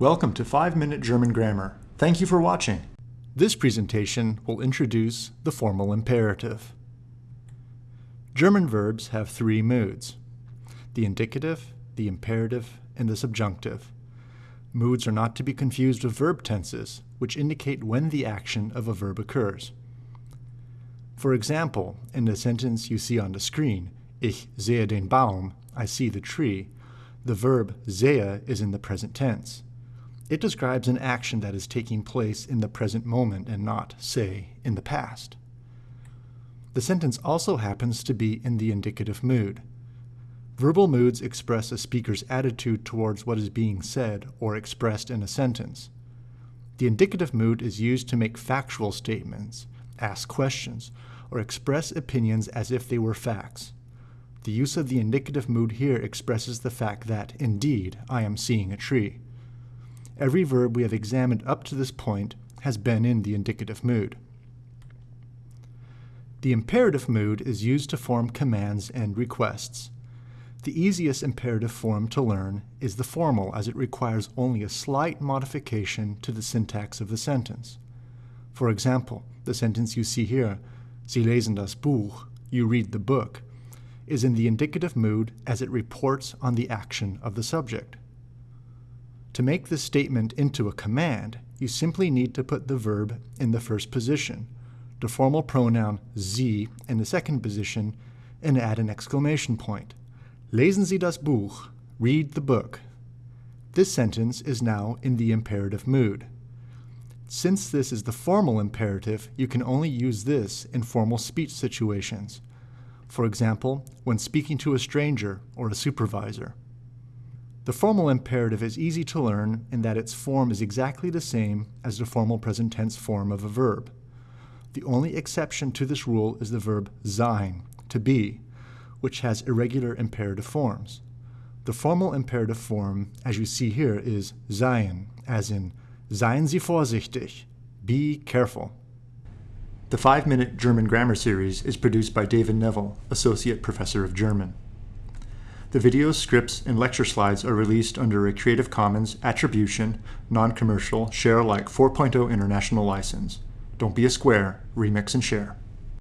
Welcome to 5 Minute German Grammar. Thank you for watching. This presentation will introduce the formal imperative. German verbs have three moods. The indicative, the imperative, and the subjunctive. Moods are not to be confused with verb tenses, which indicate when the action of a verb occurs. For example, in the sentence you see on the screen, Ich sehe den Baum, I see the tree, the verb sehe is in the present tense. It describes an action that is taking place in the present moment and not, say, in the past. The sentence also happens to be in the indicative mood. Verbal moods express a speaker's attitude towards what is being said or expressed in a sentence. The indicative mood is used to make factual statements, ask questions, or express opinions as if they were facts. The use of the indicative mood here expresses the fact that, indeed, I am seeing a tree. Every verb we have examined up to this point has been in the indicative mood. The imperative mood is used to form commands and requests. The easiest imperative form to learn is the formal as it requires only a slight modification to the syntax of the sentence. For example, the sentence you see here, Sie lesen das Buch, you read the book, is in the indicative mood as it reports on the action of the subject. To make this statement into a command, you simply need to put the verb in the first position, the formal pronoun Sie in the second position, and add an exclamation point. Lesen Sie das Buch, read the book. This sentence is now in the imperative mood. Since this is the formal imperative, you can only use this in formal speech situations. For example, when speaking to a stranger or a supervisor. The formal imperative is easy to learn in that its form is exactly the same as the formal present tense form of a verb. The only exception to this rule is the verb sein, to be, which has irregular imperative forms. The formal imperative form, as you see here, is seien, as in Seien Sie vorsichtig, be careful. The 5 Minute German Grammar Series is produced by David Neville, Associate Professor of German. The videos, scripts, and lecture slides are released under a Creative Commons Attribution, Non-Commercial, Share Alike 4.0 International License. Don't be a square, remix and share.